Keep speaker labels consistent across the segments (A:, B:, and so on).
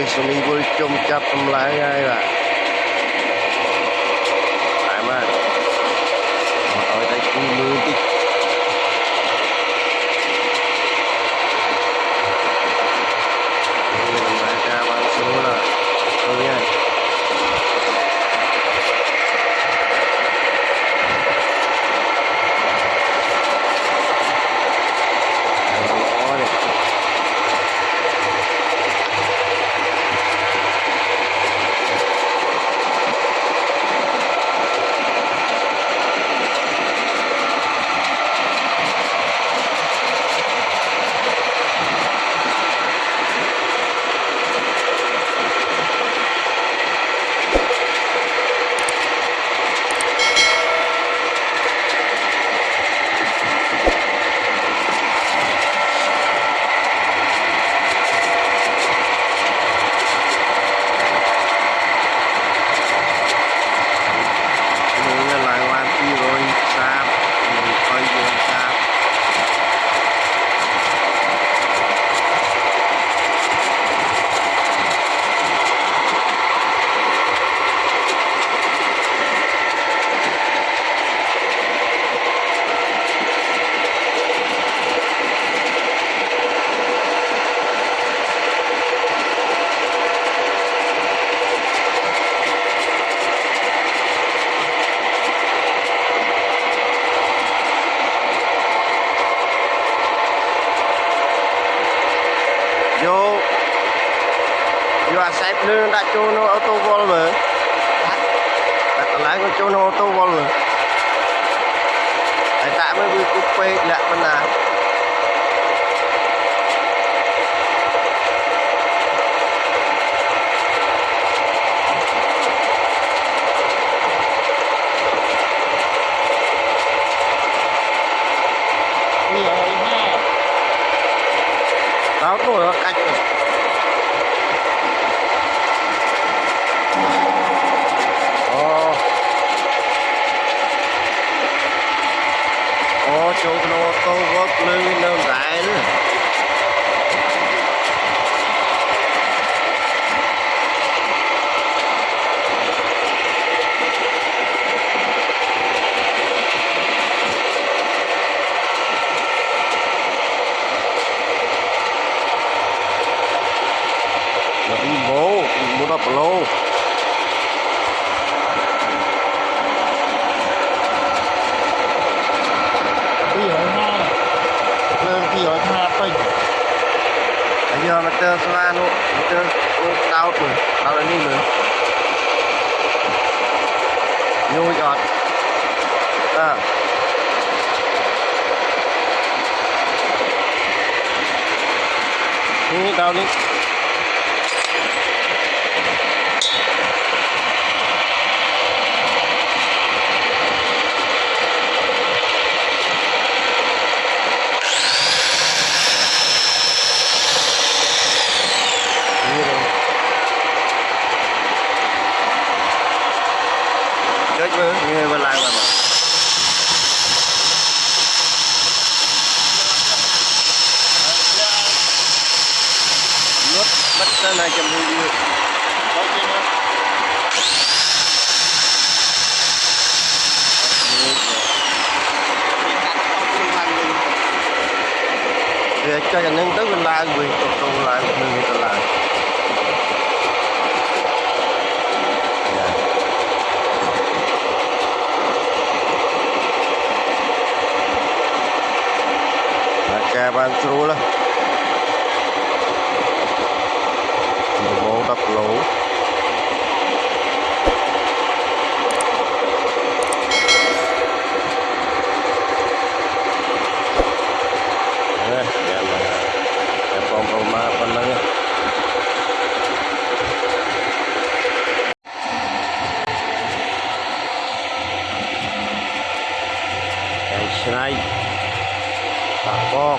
A: អ៊ីស្លាមីវល់ជុំចាប់សម្លាញ់ហើយបាទតែមកអត់ឲ្យតែគូមើលតិចយកយកអាខ្សែភ្លើងដាក់ចូលនៅអូតូវល់មើលដាក់កន្លែងក៏ចូលនៅអូតូវល់មើលហើយតាក់មើលវាគប់ពេកលាក់មិនណា
B: áo
A: thổi ờ. nó cạch rồi ồ ồ chụp nó câu vớt lưu nương đại nữa vào lô
B: bây giờ hai lên bây giờ hai bình
A: bây giờ mà tơ xoa luôn mà tơ đau rồi đau lên đi nữa à Ini tahun
B: ini cỡ 220
A: view cho nhà nhân tới mình la quyền tục lại mình người ta làm Kaya ban through lah. 10
B: គីឡូឆ្នៃបាក់បោក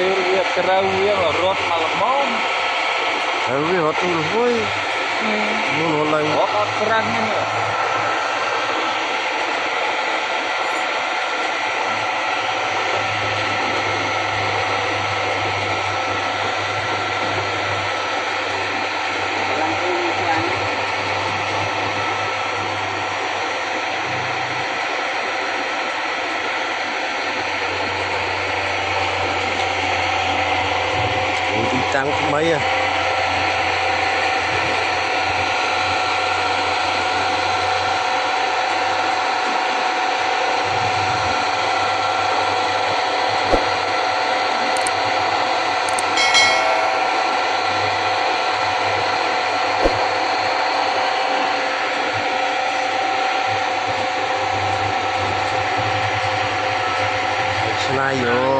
B: ទៅវាត្រូវវារត់មកល្មម
A: ហើយវារត់ទៅហួ
B: យមូលហើយអត់ត្រង់ហ្នឹង
A: 吃拉油。